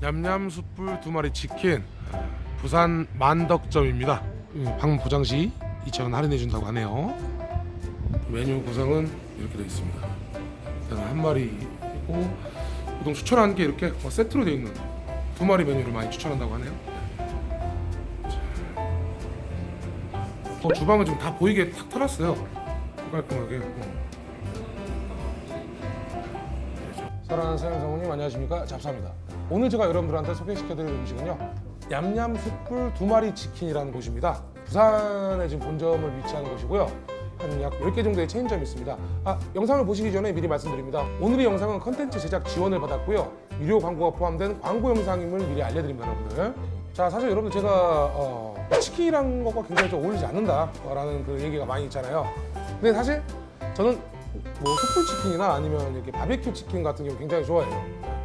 냠냠 숯불 두 마리 치킨 부산 만덕점입니다. 음, 방문 보장시 2,000원 할인해 준다고 하네요. 메뉴 구성은 이렇게 되어 있습니다. 한 마리고 보통 추천하는 게 이렇게 어, 세트로 되어 있는 두 마리 메뉴를 많이 추천한다고 하네요. 어, 주방은 지금 다 보이게 탁 털었어요. 깔끔하게. 어. 사랑하는 사장 성우님 안녕하십니까 잡사입니다. 오늘 제가 여러분들한테 소개시켜드릴 음식은요 얌얌 숯불 두 마리 치킨이라는 곳입니다. 부산에 지금 본점을 위치하는 곳이고요. 한 약 10개 정도의 체인점이 있습니다. 아, 영상을 보시기 전에 미리 말씀드립니다. 오늘의 영상은 컨텐츠 제작 지원을 받았고요. 유료 광고가 포함된 광고 영상임을 미리 알려드립니다, 여러분들. 자, 사실 여러분들 제가 어, 치킨이란 것과 굉장히 좀 어울리지 않는다 라는 그 얘기가 많이 있잖아요. 근데 사실 저는 뭐 숯불 치킨이나 아니면 이렇게 바베큐 치킨 같은 경우 굉장히 좋아해요.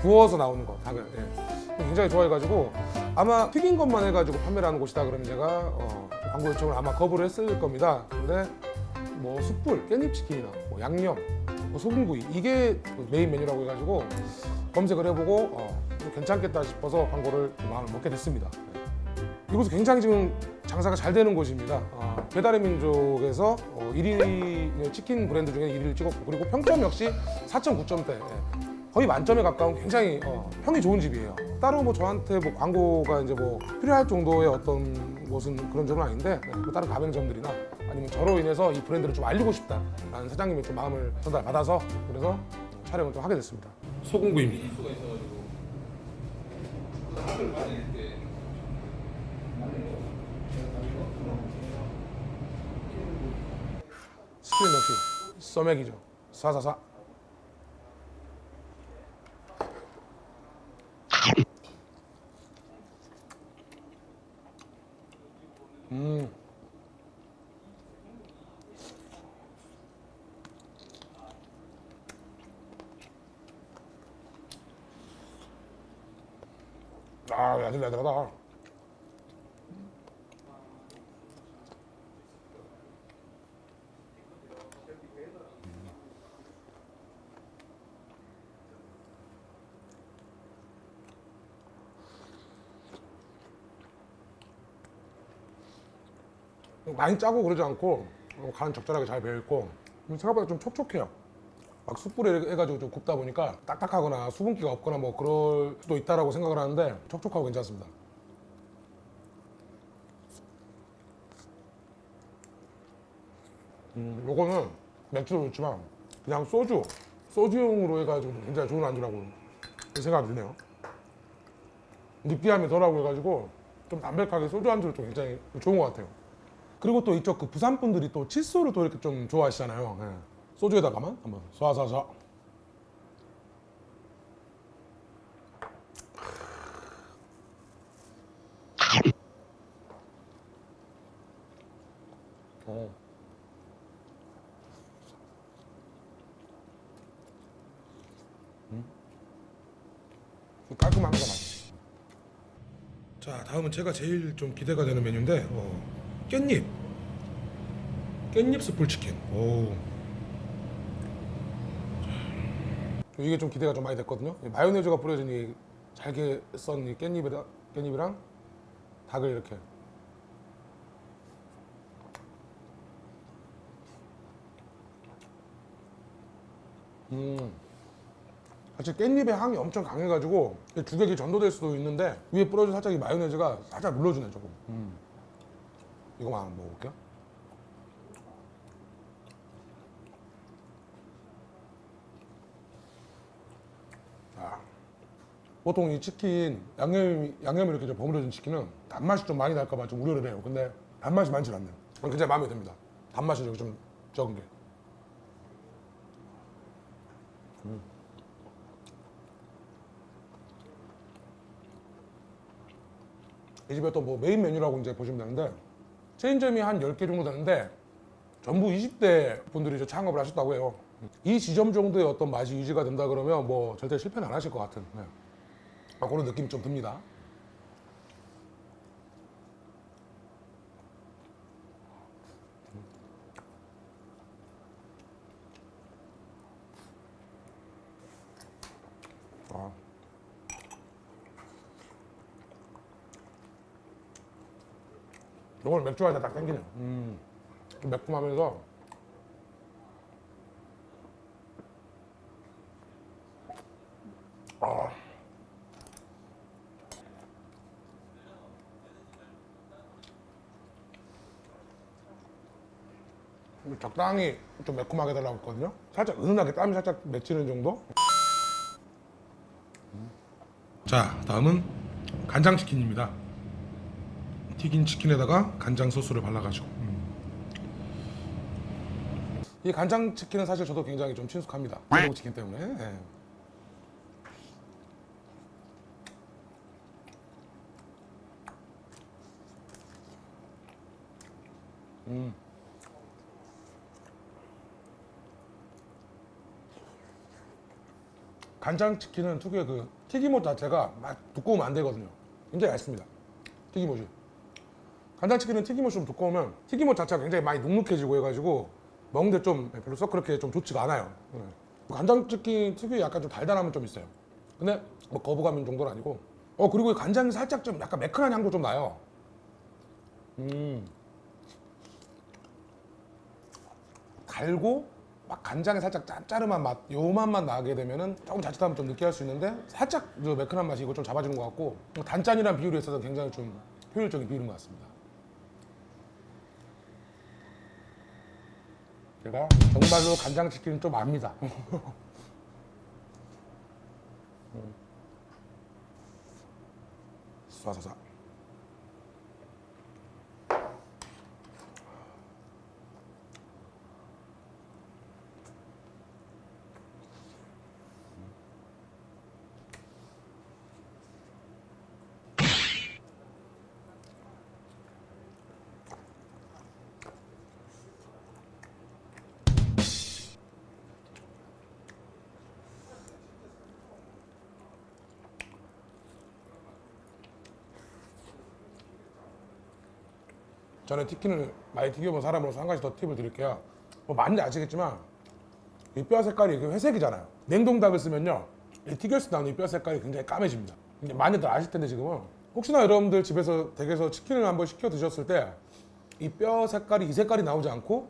구워서 나오는 거 닭을 예. 굉장히 좋아해가지고 아마 튀긴 것만 해가지고 판매를 하는 곳이다 그러면 제가 어, 광고 요청을 아마 거부를 했을 겁니다. 근데 뭐 숯불, 깻잎 치킨이나 뭐 양념, 뭐 소금구이 이게 그 메인 메뉴라고 해가지고 검색을 해보고 어, 괜찮겠다 싶어서 광고를 마음을 먹게 됐습니다. 예. 이곳은 굉장히 지금 장사가 잘 되는 곳입니다. 어, 배달의 민족에서 어, 1위 치킨 브랜드 중에 1위를 찍었고 그리고 평점 역시 4.9점대. 거의 만점에 가까운 굉장히 어, 평이 좋은 집이에요. 따로 뭐 저한테 뭐 광고가 이제 뭐 필요할 정도의 어떤 곳은 그런 점은 아닌데 네, 뭐 다른 가맹점들이나 아니면 저로 인해서 이 브랜드를 좀 알리고 싶다라는 사장님의 좀 마음을 전달받아서 그래서 촬영을 좀 하게 됐습니다. 소공구입니다. 스크린 넘치 써맥이죠. 444 아, 야들야들하다. 많이 짜고 그러지 않고 어, 간 적절하게 잘 배어있고 음, 생각보다 좀 촉촉해요 막 숯불에 해가지고 좀 굽다 보니까 딱딱하거나 수분기가 없거나 뭐 그럴 수도 있다라고 생각을 하는데 촉촉하고 괜찮습니다 음, 요거는 맥주도 좋지만 그냥 소주 소주용으로 해가지고 굉장히 좋은 안주라고 생각이 드네요 느끼함이 덜하고 해가지고 좀 담백하게 소주 안주로 좀 굉장히 좋은 것 같아요 그리고 또 이쪽 그 부산 분들이 또 칫솔을 또 이렇게 좀 좋아하시잖아요. 예. 소주에다가만 한번 쏴쏴쏴. 어. 음? 깔끔한 거 맛있어. 자, 다음은 제가 제일 좀 기대가 되는 메뉴인데 어. 깻잎 깻잎 숯불 치킨 오 이게 좀 기대가 좀 많이 됐거든요 이 마요네즈가 뿌려진 이 잘게 썬 이 깻잎이랑, 깻잎이랑 닭을 이렇게 음 사실 깻잎의 향이 엄청 강해가지고 주객이 전도될 수도 있는데 위에 뿌려진 살짝 이 마요네즈가 살짝 눌러주네 조금 음. 이거만 먹어볼게요. 보통 이 치킨 양념 양념이 이렇게 좀 버무려진 치킨은 단맛이 좀 많이 날까봐 좀 우려를 해요. 근데 단맛이 많지 않네요. 굉장히 마음에 듭니다. 단맛이 좀 적은 게. 음. 이 집에 또 뭐 메인 메뉴라고 이제 보시면 되는데 체인점이 한 10개 정도 되는데 전부 20대 분들이 이제 창업을 하셨다고 해요. 이 지점 정도의 어떤 맛이 유지가 된다 그러면 뭐 절대 실패는 안 하실 것 같은 네. 아, 그런 느낌이 좀 듭니다. 아. 이걸 맥주 안에 딱 땡기네요. 음. 매콤하면서 적당히 좀 매콤하게 달라고 했거든요. 살짝 은은하게 땀이 살짝 맺히는 정도. 자, 다음은 간장 치킨입니다. 튀긴 치킨에다가 간장 소스를 발라가지고. 이 간장 치킨은 사실 저도 굉장히 좀 친숙합니다. 치킨 때문에. 예. 음. 간장 치킨은 특유의 그 튀김옷 자체가 막 두꺼우면 안 되거든요. 굉장히 얇습니다. 튀김옷이. 간장 치킨은 튀김옷이 좀 두꺼우면 튀김옷 자체가 굉장히 많이 눅눅해지고 해가지고 먹는데 좀 별로 썩 그렇게 좀 좋지가 않아요. 네. 간장 치킨 특유의 약간 좀 달달함은 좀 있어요. 근데 뭐 거부감인 정도는 아니고. 어 그리고 이 간장이 살짝 좀 약간 매끈한 향도 좀 나요. 음. 달고 막 간장에 살짝 짭짜름한 맛, 요 맛만 나게 되면은 조금 자칫하면 좀 느끼할 수 있는데 살짝 그 매끈한 맛이 이거 좀 잡아주는 것 같고 단짠이란 비율에 있어서 굉장히 좀 효율적인 비율인 것 같습니다. 제가 정말로 간장치킨은 좀 압니다. 음. 쏴쏴쏴. 저는 치킨을 많이 튀겨본 사람으로서 한 가지 더 팁을 드릴게요. 뭐 많이 아시겠지만 이 뼈 색깔이 회색이잖아요. 냉동닭을 쓰면요, 이 튀겨서 나오는 이 뼈 색깔이 굉장히 까매집니다. 많이들 아실 텐데 지금은 혹시나 여러분들 집에서 댁에서 치킨을 한번 시켜 드셨을 때 이 뼈 색깔이 이 색깔이 나오지 않고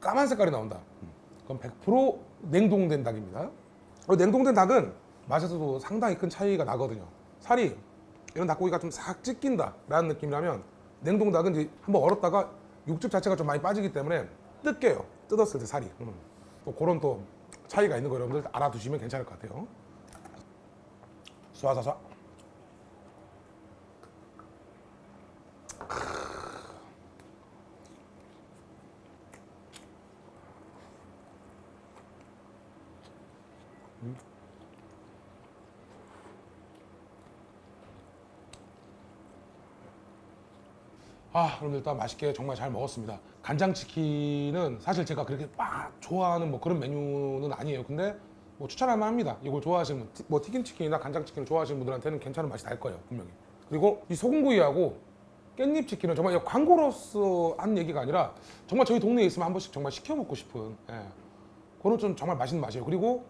까만 색깔이 나온다. 그럼 100% 냉동된 닭입니다. 어, 냉동된 닭은 맛에서도 상당히 큰 차이가 나거든요. 살이 이런 닭고기가 좀 싹 찢긴다 라는 느낌이라면 냉동 닭은 이제 한번 얼었다가 육즙 자체가 좀 많이 빠지기 때문에 뜯겨요. 뜯었을 때 살이. 음. 또 그런 또 차이가 있는 거 여러분들 알아두시면 괜찮을 것 같아요. 쏴쏴쏴. 아, 그럼 일단 맛있게 정말 잘 먹었습니다. 간장치킨은 사실 제가 그렇게 막 좋아하는 뭐 그런 메뉴는 아니에요. 근데 뭐 추천할 만합니다. 이걸 좋아하시는 분, 티- 뭐 튀김치킨이나 간장치킨을 좋아하시는 분들한테는 괜찮은 맛이 날 거예요, 분명히. 그리고 이 소금구이하고 깻잎치킨은 정말 광고로서 한 얘기가 아니라 정말 저희 동네에 있으면 한 번씩 정말 시켜 먹고 싶은 예. 그런 좀 정말 맛있는 맛이에요. 그리고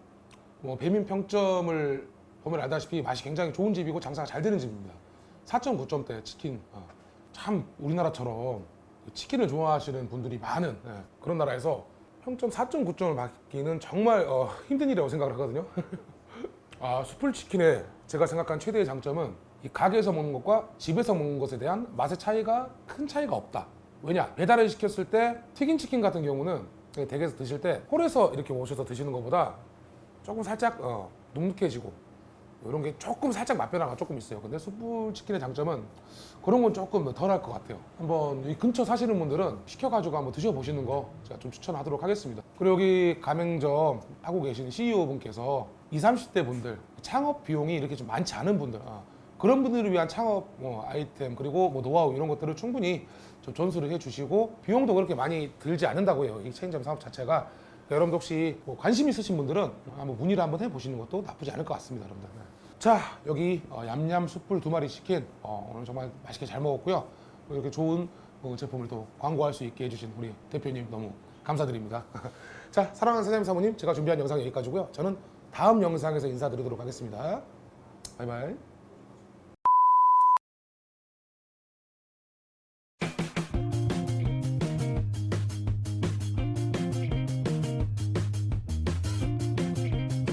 뭐 배민 평점을 보면 알다시피 맛이 굉장히 좋은 집이고 장사가 잘 되는 집입니다. 4.9점대 치킨. 어, 참 우리나라처럼 치킨을 좋아하시는 분들이 많은 예, 그런 나라에서 평점 4.9점을 받기는 정말 어, 힘든 일이라고 생각을 하거든요. 아, 숯불 치킨의 제가 생각한 최대의 장점은 이 가게에서 먹는 것과 집에서 먹는 것에 대한 맛의 차이가 큰 차이가 없다. 왜냐? 배달을 시켰을 때 튀긴 치킨 같은 경우는 댁에서 드실 때 홀에서 이렇게 오셔서 드시는 것보다 조금 살짝 어, 눅눅해지고 이런 게 조금 살짝 맛 변화가 조금 있어요. 근데 숯불 치킨의 장점은 그런 건 조금 덜할 것 같아요. 한번 이 근처 사시는 분들은 시켜가지고 한번 드셔보시는 거 제가 좀 추천하도록 하겠습니다. 그리고 여기 가맹점 하고 계신 CEO 분께서 20, 30대 분들 창업 비용이 이렇게 좀 많지 않은 분들 아, 그런 분들을 위한 창업 뭐 아이템 그리고 뭐 노하우 이런 것들을 충분히 좀 전수를 해주시고 비용도 그렇게 많이 들지 않는다고 해요. 이 체인점 사업 자체가 여러분들 혹시 뭐 관심 있으신 분들은 한번 문의를 한번 해보시는 것도 나쁘지 않을 것 같습니다, 여러분들. 네. 자, 여기 어, 얌얌 숯불 두 마리 치킨 어, 오늘 정말 맛있게 잘 먹었고요. 이렇게 좋은 어, 제품을 또 광고할 수 있게 해주신 우리 대표님 너무 감사드립니다. 자, 사랑하는 사장님 사모님, 제가 준비한 영상 여기까지고요. 저는 다음 영상에서 인사드리도록 하겠습니다. 바이바이.